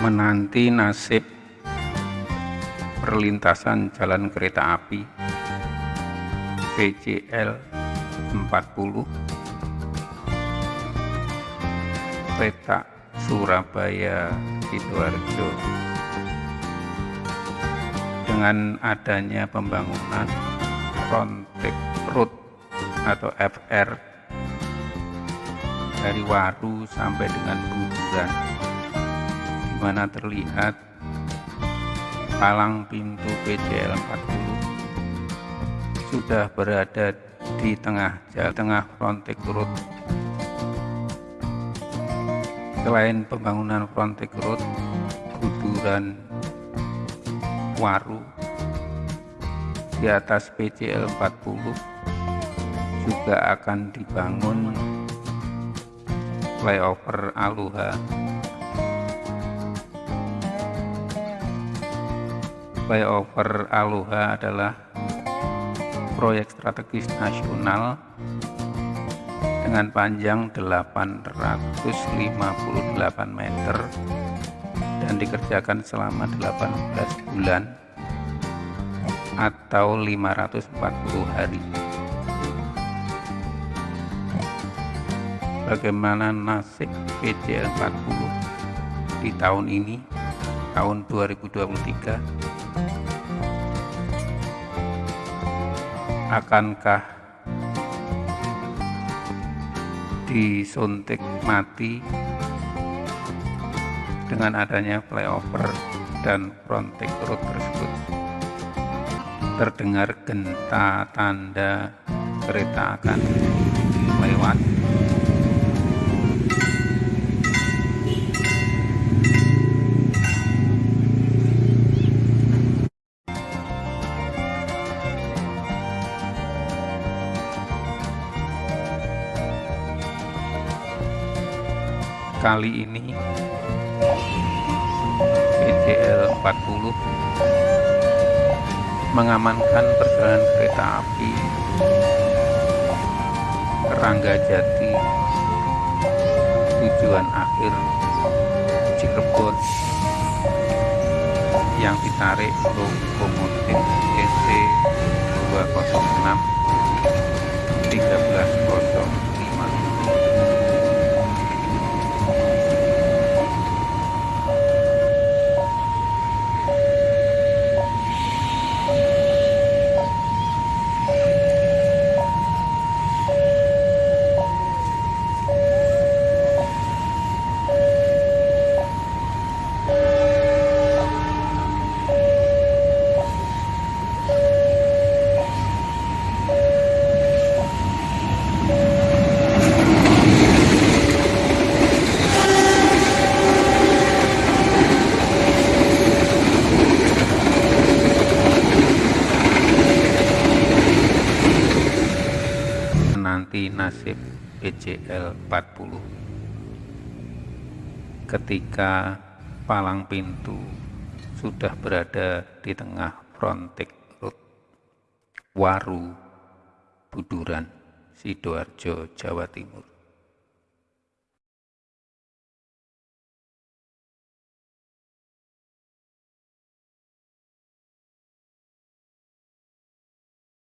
menanti nasib perlintasan jalan kereta api PCL 40 Petak Surabaya Sidoarjo. Dengan adanya pembangunan Frontek Road atau FR dari Waru sampai dengan Buduran mana terlihat palang pintu PCL 40 sudah berada di tengah jalan tengah Frontek Road. Selain pembangunan Frontek Road Buduran Waru di atas PCL 40 juga akan dibangun flyover Aluha flyover Aluha adalah proyek strategis nasional dengan panjang 858 meter dan dikerjakan selama 18 bulan atau 540 hari bagaimana nasib PCL 40 di tahun ini, tahun 2023. Akankah disuntik mati dengan adanya flyover dan frontage road tersebut? Terdengar genta tanda kereta akan kali ini. PCL 40 mengamankan perjalanan kereta api. Rangga Jati. Tujuan akhir. Cirebon. Yang ditarik lokomotif EC 206 1305 nanti nasib PCL 40 ketika palang pintu sudah berada di tengah frontik road Waru Buduran Sidoarjo Jawa Timur